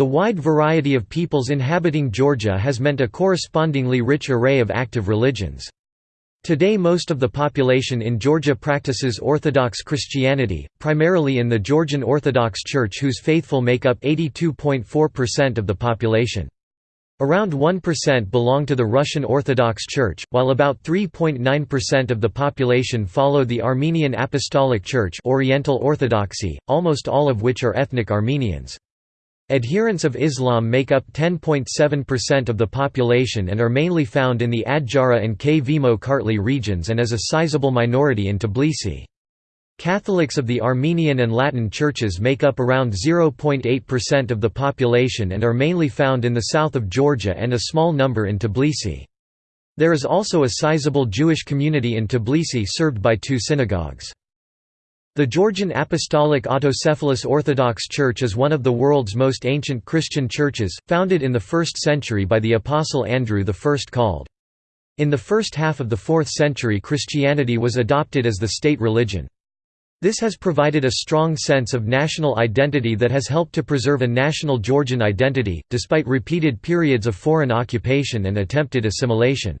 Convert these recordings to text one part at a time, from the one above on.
The wide variety of peoples inhabiting Georgia has meant a correspondingly rich array of active religions. Today most of the population in Georgia practices Orthodox Christianity, primarily in the Georgian Orthodox Church whose faithful make up 82.4% of the population. Around 1% belong to the Russian Orthodox Church, while about 3.9% of the population follow the Armenian Apostolic Church Oriental Orthodoxy, almost all of which are ethnic Armenians. Adherents of Islam make up 10.7% of the population and are mainly found in the Adjara and Kvemo Kartli regions and as a sizable minority in Tbilisi. Catholics of the Armenian and Latin churches make up around 0.8% of the population and are mainly found in the south of Georgia and a small number in Tbilisi. There is also a sizable Jewish community in Tbilisi served by two synagogues. The Georgian Apostolic Autocephalous Orthodox Church is one of the world's most ancient Christian churches, founded in the 1st century by the Apostle Andrew I called. In the first half of the 4th century Christianity was adopted as the state religion. This has provided a strong sense of national identity that has helped to preserve a national Georgian identity, despite repeated periods of foreign occupation and attempted assimilation.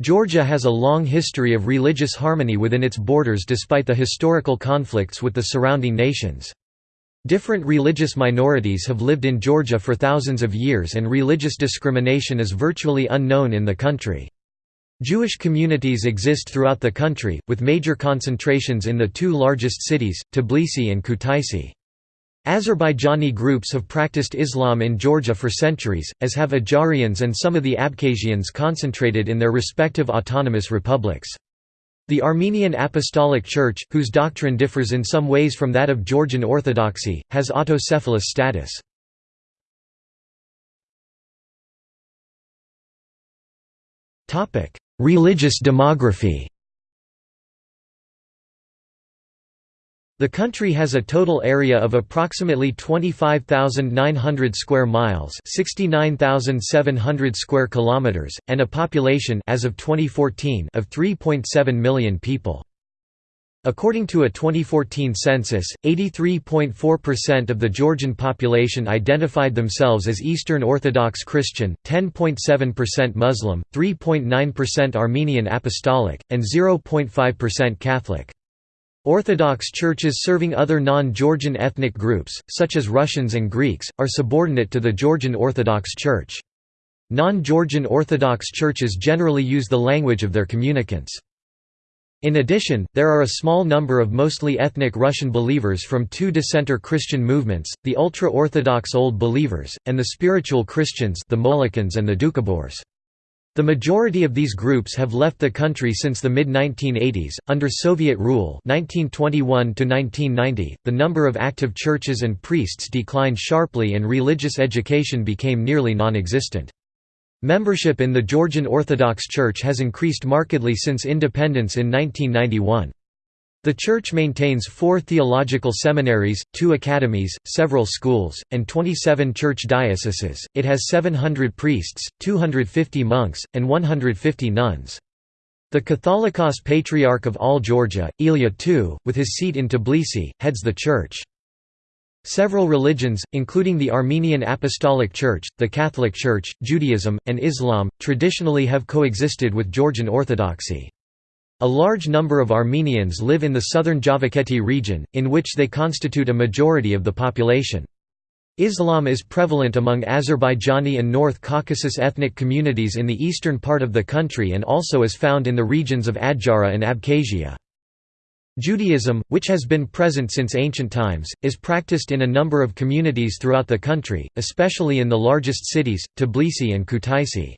Georgia has a long history of religious harmony within its borders despite the historical conflicts with the surrounding nations. Different religious minorities have lived in Georgia for thousands of years and religious discrimination is virtually unknown in the country. Jewish communities exist throughout the country, with major concentrations in the two largest cities, Tbilisi and Kutaisi. Azerbaijani groups have practiced Islam in Georgia for centuries, as have Ajarians and some of the Abkhazians concentrated in their respective autonomous republics. The Armenian Apostolic Church, whose doctrine differs in some ways from that of Georgian Orthodoxy, has autocephalous status. Religious demography The country has a total area of approximately 25,900 square miles, 69,700 square kilometers, and a population as of 2014 of 3.7 million people. According to a 2014 census, 83.4% of the Georgian population identified themselves as Eastern Orthodox Christian, 10.7% Muslim, 3.9% Armenian Apostolic, and 0.5% Catholic. Orthodox churches serving other non-Georgian ethnic groups, such as Russians and Greeks, are subordinate to the Georgian Orthodox Church. Non-Georgian Orthodox churches generally use the language of their communicants. In addition, there are a small number of mostly ethnic Russian believers from two dissenter Christian movements, the ultra-Orthodox Old Believers, and the Spiritual Christians the Molokans and the Doukhobors. The majority of these groups have left the country since the mid-1980s. Under Soviet rule (1921 1990), the number of active churches and priests declined sharply and religious education became nearly non-existent. Membership in the Georgian Orthodox Church has increased markedly since independence in 1991. The Church maintains four theological seminaries, two academies, several schools, and 27 church dioceses. It has 700 priests, 250 monks, and 150 nuns. The Catholicos Patriarch of all Georgia, Ilya II, with his seat in Tbilisi, heads the church. Several religions, including the Armenian Apostolic Church, the Catholic Church, Judaism, and Islam, traditionally have coexisted with Georgian Orthodoxy. A large number of Armenians live in the southern Javakheti region, in which they constitute a majority of the population. Islam is prevalent among Azerbaijani and North Caucasus ethnic communities in the eastern part of the country and also is found in the regions of Adjara and Abkhazia. Judaism, which has been present since ancient times, is practiced in a number of communities throughout the country, especially in the largest cities, Tbilisi and Kutaisi.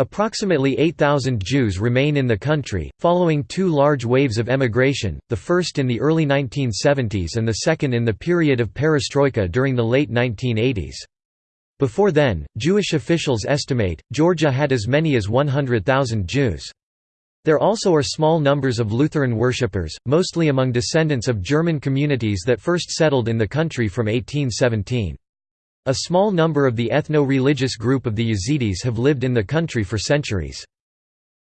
Approximately 8,000 Jews remain in the country, following two large waves of emigration, the first in the early 1970s and the second in the period of perestroika during the late 1980s. Before then, Jewish officials estimate, Georgia had as many as 100,000 Jews. There also are small numbers of Lutheran worshippers, mostly among descendants of German communities that first settled in the country from 1817. A small number of the ethno-religious group of the Yazidis have lived in the country for centuries.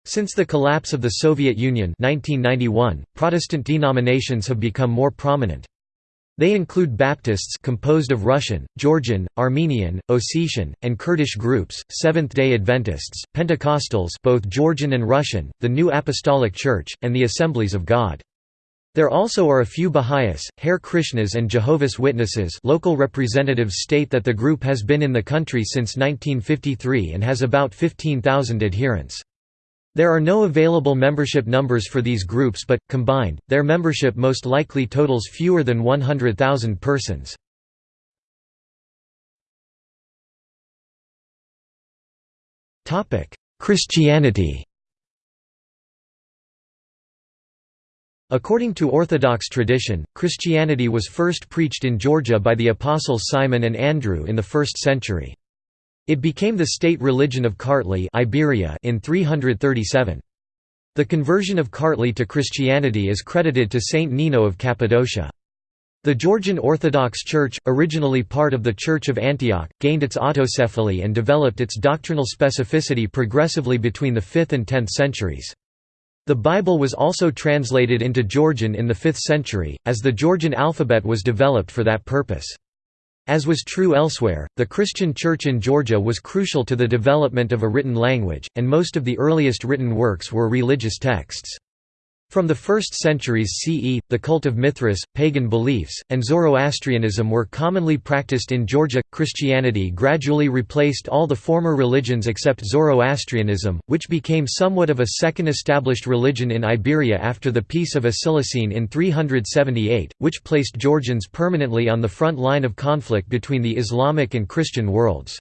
Since the collapse of the Soviet Union 1991, Protestant denominations have become more prominent. They include Baptists composed of Russian, Georgian, Armenian, Ossetian, and Kurdish groups, Seventh-day Adventists, Pentecostals both Georgian and Russian, the New Apostolic Church, and the Assemblies of God. There also are a few Baha'is, Hare Krishnas and Jehovah's Witnesses local representatives state that the group has been in the country since 1953 and has about 15,000 adherents. There are no available membership numbers for these groups but, combined, their membership most likely totals fewer than 100,000 persons. Christianity According to Orthodox tradition, Christianity was first preached in Georgia by the apostles Simon and Andrew in the 1st century. It became the state religion of Kartli Iberia in 337. The conversion of Kartli to Christianity is credited to Saint Nino of Cappadocia. The Georgian Orthodox Church, originally part of the Church of Antioch, gained its autocephaly and developed its doctrinal specificity progressively between the 5th and 10th centuries. The Bible was also translated into Georgian in the 5th century, as the Georgian alphabet was developed for that purpose. As was true elsewhere, the Christian Church in Georgia was crucial to the development of a written language, and most of the earliest written works were religious texts. From the 1st centuries CE, the cult of Mithras, pagan beliefs, and Zoroastrianism were commonly practiced in Georgia. Christianity gradually replaced all the former religions except Zoroastrianism, which became somewhat of a second established religion in Iberia after the Peace of Acilisene in 378, which placed Georgians permanently on the front line of conflict between the Islamic and Christian worlds.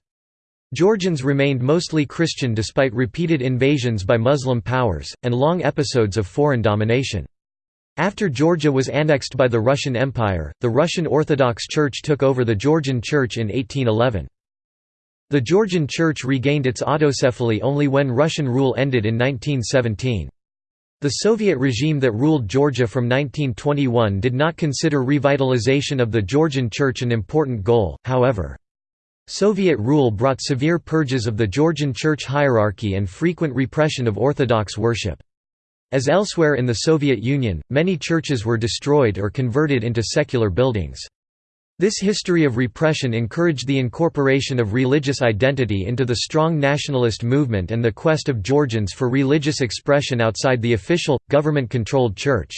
Georgians remained mostly Christian despite repeated invasions by Muslim powers, and long episodes of foreign domination. After Georgia was annexed by the Russian Empire, the Russian Orthodox Church took over the Georgian Church in 1811. The Georgian Church regained its autocephaly only when Russian rule ended in 1917. The Soviet regime that ruled Georgia from 1921 did not consider revitalization of the Georgian Church an important goal, however. Soviet rule brought severe purges of the Georgian church hierarchy and frequent repression of Orthodox worship. As elsewhere in the Soviet Union, many churches were destroyed or converted into secular buildings. This history of repression encouraged the incorporation of religious identity into the strong nationalist movement and the quest of Georgians for religious expression outside the official, government-controlled church.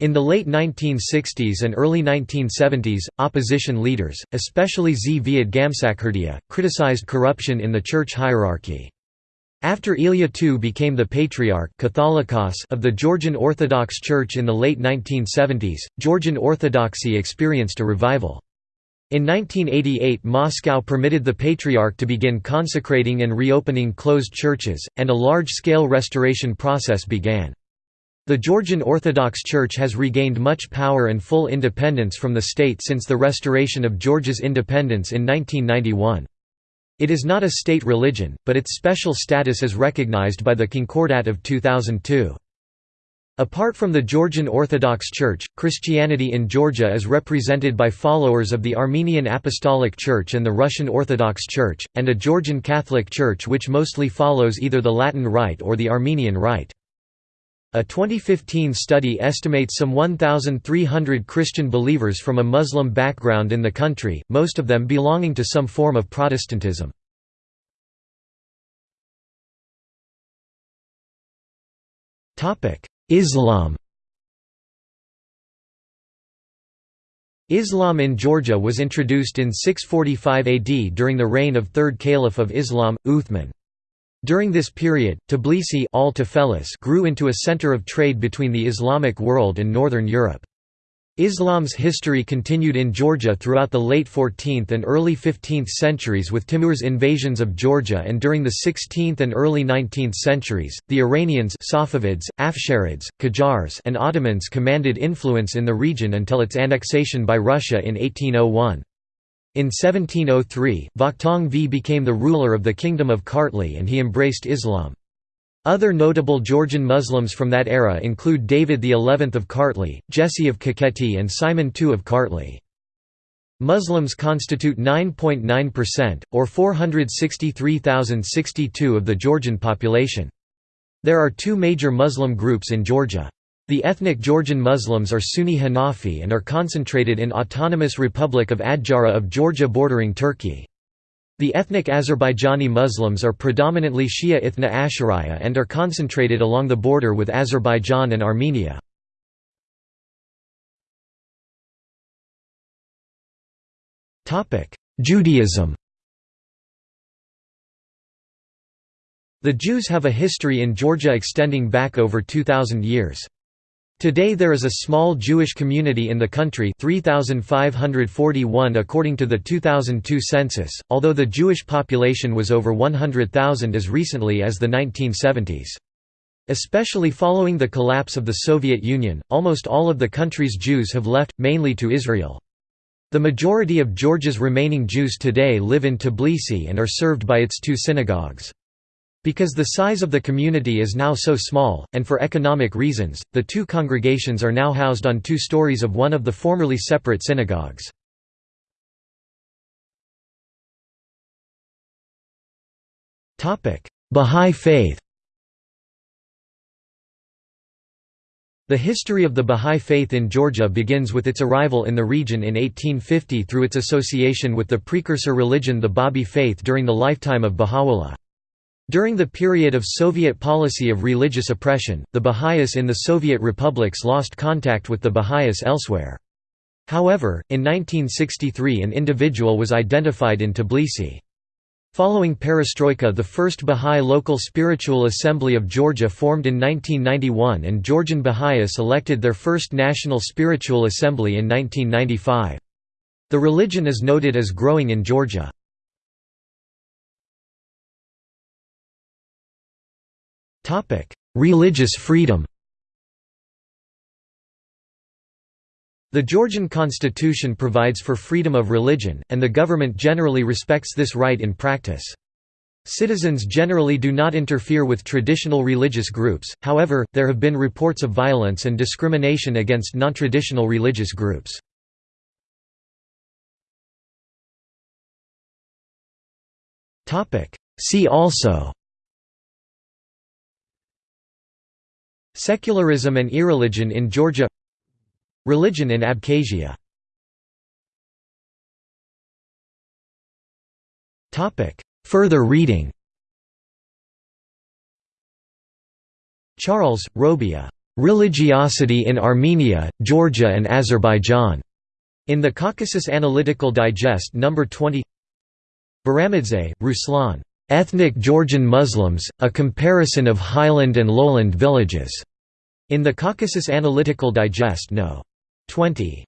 In the late 1960s and early 1970s, opposition leaders, especially Zviad Gamsakhurdia, criticized corruption in the church hierarchy. After Ilya II became the Patriarch Catholicos of the Georgian Orthodox Church in the late 1970s, Georgian Orthodoxy experienced a revival. In 1988 Moscow permitted the Patriarch to begin consecrating and reopening closed churches, and a large-scale restoration process began. The Georgian Orthodox Church has regained much power and full independence from the state since the restoration of Georgia's independence in 1991. It is not a state religion, but its special status is recognized by the Concordat of 2002. Apart from the Georgian Orthodox Church, Christianity in Georgia is represented by followers of the Armenian Apostolic Church and the Russian Orthodox Church, and a Georgian Catholic Church which mostly follows either the Latin Rite or the Armenian Rite. A 2015 study estimates some 1,300 Christian believers from a Muslim background in the country, most of them belonging to some form of Protestantism. Islam Islam in Georgia was introduced in 645 AD during the reign of third caliph of Islam, Uthman. During this period, Tbilisi al grew into a center of trade between the Islamic world and northern Europe. Islam's history continued in Georgia throughout the late 14th and early 15th centuries with Timur's invasions of Georgia and during the 16th and early 19th centuries, the Iranians Safavids, Afsharids, Qajars and Ottomans commanded influence in the region until its annexation by Russia in 1801. In 1703, Vakhtang V became the ruler of the Kingdom of Kartli and he embraced Islam. Other notable Georgian Muslims from that era include David XI of Kartli, Jesse of Kakheti and Simon II of Kartli. Muslims constitute 9.9%, percent or 463,062 of the Georgian population. There are two major Muslim groups in Georgia. The ethnic Georgian Muslims are Sunni Hanafi and are concentrated in Autonomous Republic of Adjara of Georgia bordering Turkey. The ethnic Azerbaijani Muslims are predominantly Shia Ithna Ashariya and are concentrated along the border with Azerbaijan and Armenia. Judaism The Jews have a history in Georgia extending back over 2,000 years. Today there is a small Jewish community in the country 3,541 according to the 2002 census, although the Jewish population was over 100,000 as recently as the 1970s. Especially following the collapse of the Soviet Union, almost all of the country's Jews have left, mainly to Israel. The majority of Georgia's remaining Jews today live in Tbilisi and are served by its two synagogues. Because the size of the community is now so small, and for economic reasons, the two congregations are now housed on two stories of one of the formerly separate synagogues. Bahá'í Faith The history of the Bahá'í Faith in Georgia begins with its arrival in the region in 1850 through its association with the precursor religion the Babi faith during the lifetime of Baha'u'llah. During the period of Soviet policy of religious oppression, the Baha'is in the Soviet republics lost contact with the Baha'is elsewhere. However, in 1963 an individual was identified in Tbilisi. Following perestroika the first Baha'i local spiritual assembly of Georgia formed in 1991 and Georgian Baha'is elected their first national spiritual assembly in 1995. The religion is noted as growing in Georgia. Religious freedom The Georgian constitution provides for freedom of religion, and the government generally respects this right in practice. Citizens generally do not interfere with traditional religious groups, however, there have been reports of violence and discrimination against non-traditional religious groups. See also Secularism and irreligion in Georgia Religion in Abkhazia Further reading Charles, Robia. Religiosity in Armenia, Georgia and Azerbaijan. In the Caucasus Analytical Digest No. 20 Baramidze, Ruslan. Ethnic Georgian Muslims, a comparison of highland and lowland villages. In the Caucasus Analytical Digest No. 20.